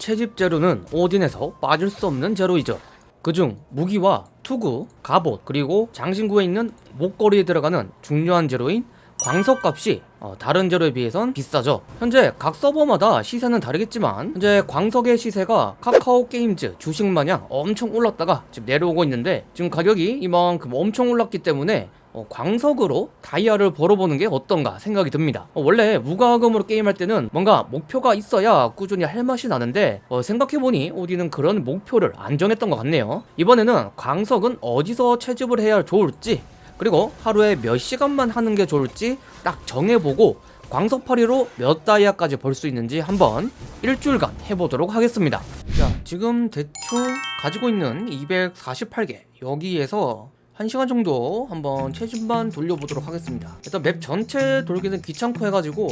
채집 재료는 오딘에서 빠질 수 없는 재료이죠. 그중 무기와 투구, 갑옷, 그리고 장신구에 있는 목걸이에 들어가는 중요한 재료인 광석값이 어, 다른 재료에 비해선 비싸죠. 현재 각 서버마다 시세는 다르겠지만 현재 광석의 시세가 카카오 게임즈 주식 마냥 엄청 올랐다가 지금 내려오고 있는데 지금 가격이 이만큼 엄청 올랐기 때문에 어, 광석으로 다이아를 벌어보는 게 어떤가 생각이 듭니다. 어, 원래 무과금으로 게임할 때는 뭔가 목표가 있어야 꾸준히 할 맛이 나는데 어, 생각해보니 오디는 그런 목표를 안 정했던 것 같네요. 이번에는 광석은 어디서 채집을 해야 좋을지 그리고 하루에 몇 시간만 하는 게 좋을지 딱 정해보고 광석파리로 몇 다이아까지 벌 수 있는지 한번 일주일간 해보도록 하겠습니다. 자, 지금 대충 가지고 있는 248개 여기에서 1시간 정도 한번 체중만 돌려보도록 하겠습니다. 일단 맵 전체 돌기는 귀찮고 해가지고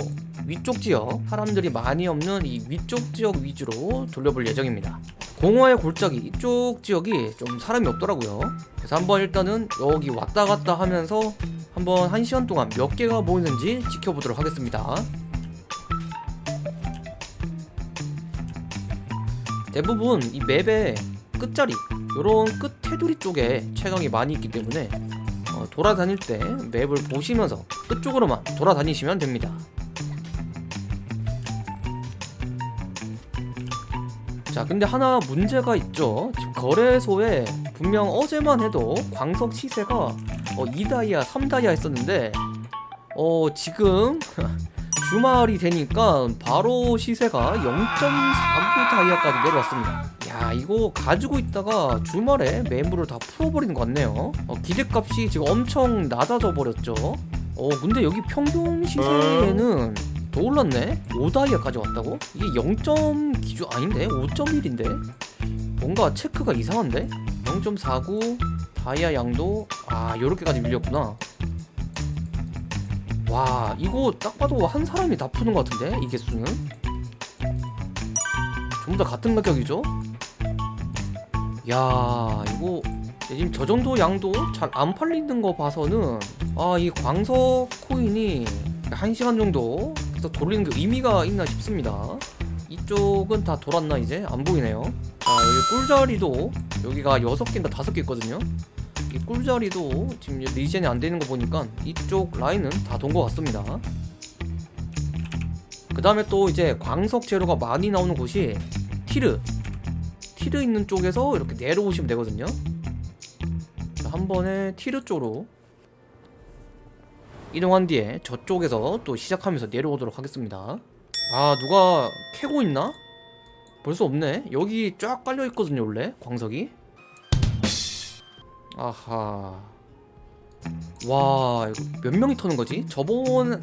위쪽 지역 사람들이 많이 없는 이 위쪽 지역 위주로 돌려볼 예정입니다. 공허의 골짜기 이쪽 지역이 좀 사람이 없더라고요. 그래서 한번 일단은 여기 왔다 갔다 하면서 한번 1시간 동안 몇 개가 모이는지 지켜보도록 하겠습니다. 대부분 이 맵의 끝자리 요런 끝 테두리 쪽에 채광이 많이 있기 때문에 어, 돌아다닐 때 맵을 보시면서 끝 쪽으로만 돌아다니시면 됩니다. 자 근데 하나 문제가 있죠. 거래소에 분명 어제만 해도 광석 시세가 어, 2다이아 3다이아 했었는데 어 지금 주말이 되니까 바로 시세가 0.49 다이아까지 내려왔습니다 야 이거 가지고 있다가 주말에 매물을 다 풀어버리는 것 같네요 어, 기대값이 지금 엄청 낮아져 버렸죠 어 근데 여기 평균 시세는 더 올랐네 5다이아까지 왔다고? 이게 0점 기준 아닌데? 5.1인데? 뭔가 체크가 이상한데? 0.49 다이아 양도 아 요렇게까지 밀렸구나 와 이거 딱 봐도 한 사람이 다 푸는 것 같은데 이 개수는 전부 다 같은 가격이죠 야 이거 지금 저 정도 양도 잘 안 팔리는 거 봐서는 아 이 광석 코인이 한 시간 정도 계속 돌리는 게 의미가 있나 싶습니다. 이쪽은 다 돌았나 이제? 안 보이네요. 자 여기 꿀자리도 여기가 6개인가 5개 있거든요. 이 꿀자리도 지금 regen이 안 되는 거 보니까 이쪽 라인은 다 돈 것 같습니다. 그 다음에 또 이제 광석 재료가 많이 나오는 곳이 티르 티르 있는 쪽에서 이렇게 내려오시면 되거든요. 자, 한 번에 티르 쪽으로 이동한 뒤에 저쪽에서 또 시작하면서 내려오도록 하겠습니다. 아 누가 캐고 있나? 벌써 없네. 여기 쫙 깔려 있거든요 원래. 광석이. 아하 와 이거 몇 명이 터는 거지? 저번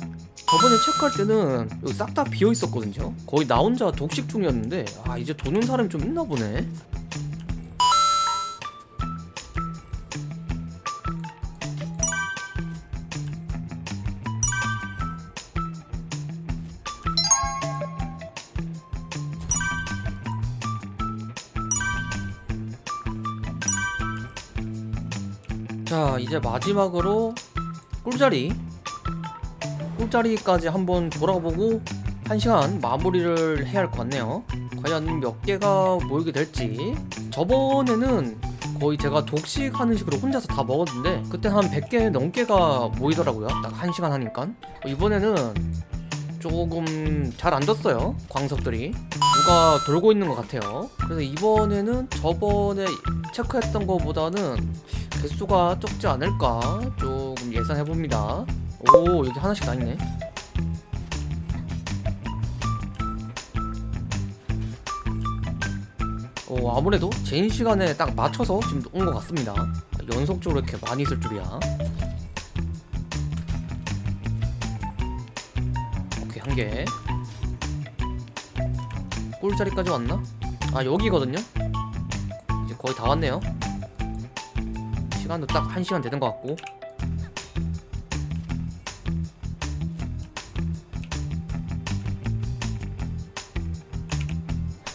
저번에 체크할 때는 싹 다 비어 있었거든요 거의 나 혼자 독식 중이었는데 아 이제 도는 사람이 좀 있나 보네 자 이제 마지막으로 꿀자리. 꿀자리까지 한번 돌아보고 1시간 마무리를 해야 할 것 같네요. 과연 몇 개가 모이게 될지. 저번에는 거의 제가 독식하는 식으로 혼자서 다 먹었는데 그때 한 100개 넘게가 모이더라고요. 딱 1시간 하니까. 이번에는 조금 잘 안 떴어요 광석들이. 누가 돌고 있는 것 같아요. 그래서 이번에는 저번에 체크했던 것보다는 개수가 적지 않을까 조금 예상해봅니다. 오 여기 하나씩 다 있네. 오 아무래도 제인 시간에 딱 맞춰서 지금 온 것 같습니다. 연속적으로 이렇게 많이 있을 줄이야. 오케이 한개. 꿀자리까지 왔나? 아 여기거든요? 이제 거의 다 왔네요 시간도 딱 1시간 되는 것 같고.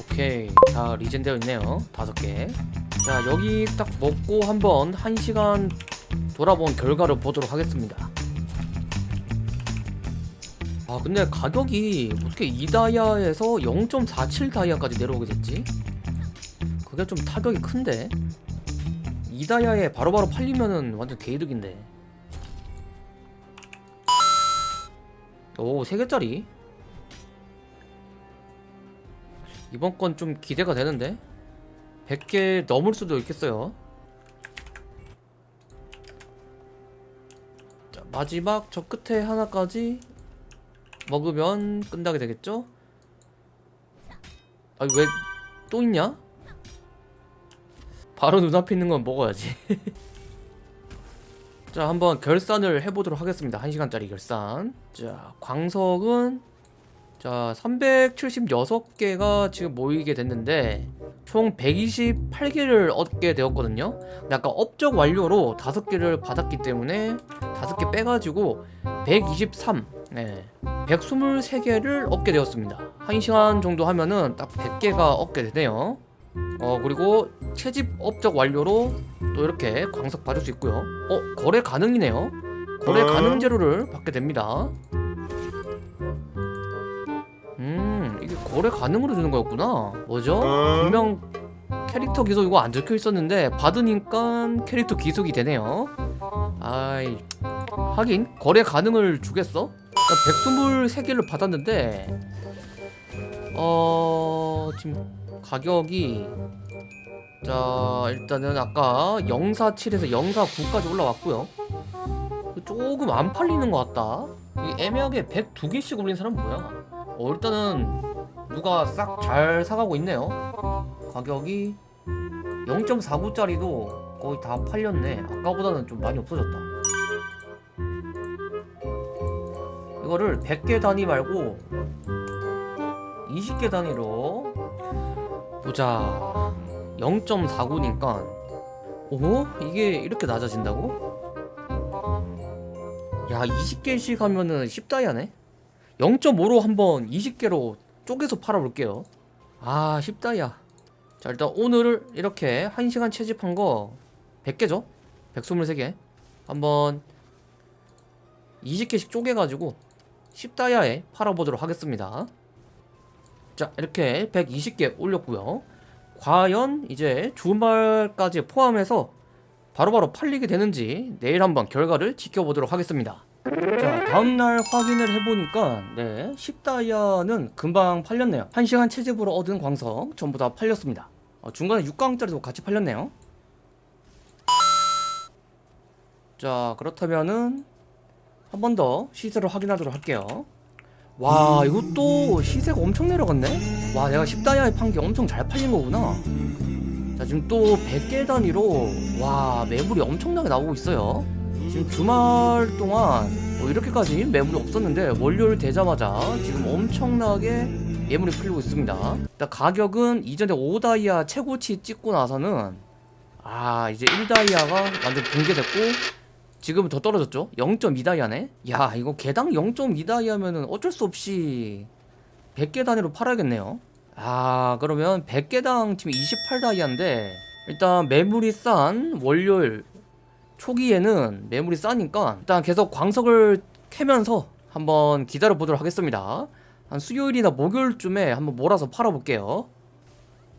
오케이. 다 리젠되어 있네요. 다섯 개자 여기 딱 먹고 한번 1시간 돌아본 결과를 보도록 하겠습니다. 아 근데 가격이 어떻게 2다이아에서 0.47 다이아까지 내려오게 됐지? 그게 좀 타격이 큰데 2다이아에 바로바로 팔리면은 완전 개이득인데 오 3개짜리 이번 건 좀 기대가 되는데 100개 넘을 수도 있겠어요 자 마지막 저 끝에 하나까지 먹으면 끝나게 되겠죠? 아왜또 있냐? 바로 눈앞에 있는 건 먹어야지. 자 한번 결산을 해보도록 하겠습니다. 1시간짜리 결산. 자 광석은 자 376개가 지금 모이게 됐는데 총 128개를 얻게 되었거든요. 근데 아까 업적 완료로 5개를 받았기 때문에 5개 빼가지고 123 네. 123개를 얻게 되었습니다. 1시간 정도 하면은 딱 100개가 얻게 되네요 어 그리고 채집 업적 완료로 또 이렇게 광석 받을 수 있고요. 어 거래 가능이네요. 거래 가능 재료를 받게 됩니다. 음 이게 거래 가능으로 주는 거였구나. 뭐죠? 분명 캐릭터 기속 이거 안 적혀 있었는데 받으니까 캐릭터 기속이 되네요. 아이 하긴 거래 가능을 주겠어? 123개를 받았는데 어 지금 가격이 자 일단은 아까 047에서 049까지 올라왔고요. 조금 안 팔리는 것 같다. 이 애매하게 102개씩 올린 사람 뭐야? 어 일단은 누가 싹 잘 사가고 있네요. 가격이 0.49짜리도 거의 다 팔렸네. 아까보다는 좀 많이 없어졌다. 이거를 100개 단위 말고 20개 단위로 보자. 0.49니까. 오? 이게 이렇게 낮아진다고? 야 20개씩 하면은 10다이아네? 0.5로 한번 20개로 쪼개서 팔아볼게요. 아 10다이아 자 일단 오늘 이렇게 1시간 채집한 거 100개죠? 123개. 한번 20개씩 쪼개가지고 10다이아에 팔아보도록 하겠습니다 자 이렇게 120개 올렸고요. 과연 이제 주말까지 포함해서 바로 바로 팔리게 되는지 내일 한번 결과를 지켜보도록 하겠습니다. 자 다음날 확인을 해보니까 네 10다이아는 금방 팔렸네요. 1시간 채집으로 얻은 광석 전부 다 팔렸습니다. 어, 중간에 6강짜리도 같이 팔렸네요. 자 그렇다면은 한 번 더 시세를 확인하도록 할게요 와 이것도 시세가 엄청 내려갔네? 와 내가 10다이아에 판 게 엄청 잘 팔린 거구나. 자 지금 또 100개 단위로 와 매물이 엄청나게 나오고 있어요. 지금 주말 동안 뭐 이렇게까지 매물이 없었는데 월요일 되자마자 지금 엄청나게 매물이 풀리고 있습니다. 일단 가격은 이전에 5다이아 최고치 찍고 나서는 아 이제 1다이아가 완전 붕괴됐고 지금은 더 떨어졌죠? 0.2다이아네 야 이거 개당 0.2다이아면은 어쩔 수 없이 100개 단위로 팔아야겠네요. 아 그러면 100개당 지금 28다이아인데 일단 매물이 싼 월요일 초기에는 매물이 싸니까 일단 계속 광석을 캐면서 한번 기다려 보도록 하겠습니다. 한 수요일이나 목요일쯤에 한번 몰아서 팔아볼게요